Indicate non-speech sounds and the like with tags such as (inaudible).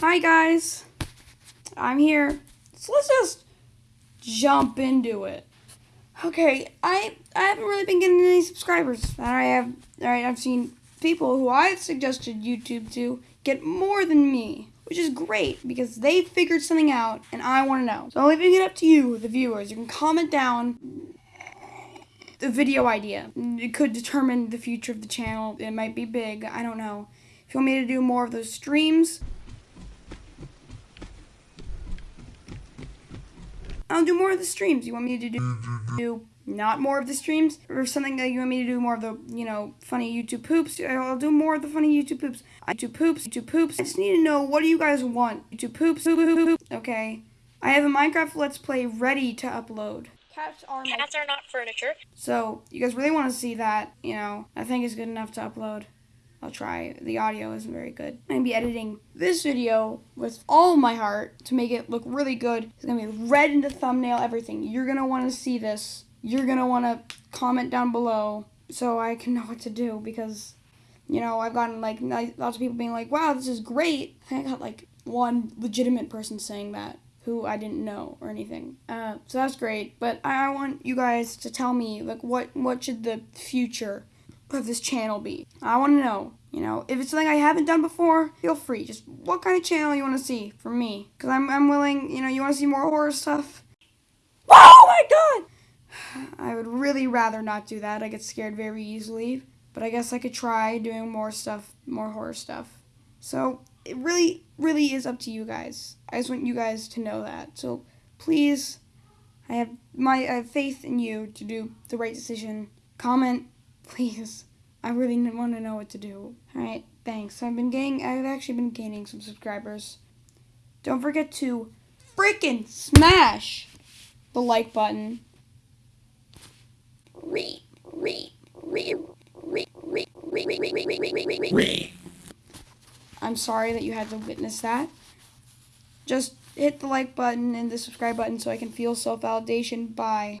Hi guys, I'm here. So let's just jump into it. Okay, I I haven't really been getting any subscribers, and I have alright. I've seen people who I've suggested YouTube to get more than me, which is great because they figured something out, and I want to know. So I'm leaving it up to you, the viewers. You can comment down the video idea. It could determine the future of the channel. It might be big. I don't know. If you want me to do more of those streams, I'll do more of the streams. You want me to do, do not more of the streams or something that you want me to do more of the, you know, funny YouTube poops? I'll do more of the funny YouTube poops. YouTube poops, YouTube poops. I just need to know what do you guys want? YouTube poops, poop, poop, poop. Okay. I have a Minecraft Let's Play ready to upload. Cats are my Cats are not furniture. so you guys really want to see that, you know, I think it's good enough to upload. I'll try. The audio isn't very good. I'm gonna be editing this video with all my heart to make it look really good. It's gonna be red in the thumbnail, everything. You're gonna want to see this. You're gonna want to comment down below so I can know what to do because, you know, I've gotten like lots of people being like, "Wow, this is great." I got like one legitimate person saying that who I didn't know or anything. Uh, so that's great. But I, I want you guys to tell me like what what should the future of this channel be? I want to know. You know, if it's something I haven't done before, feel free. Just what kind of channel you want to see from me? Because I'm I'm willing. You know, you want to see more horror stuff. Oh my god! (sighs) I would really rather not do that. I get scared very easily. But I guess I could try doing more stuff, more horror stuff. So it really, really is up to you guys. I just want you guys to know that. So please, I have my I have faith in you to do the right decision. Comment, please. I really want to know what to do. All right, thanks. I've been gaining. I've actually been gaining some subscribers. Don't forget to freaking smash the like button. Re, re, re, re, re, re, re, re, re, re, re, re. I'm sorry that you had to witness that. Just hit the like button and the subscribe button so I can feel self validation. Bye.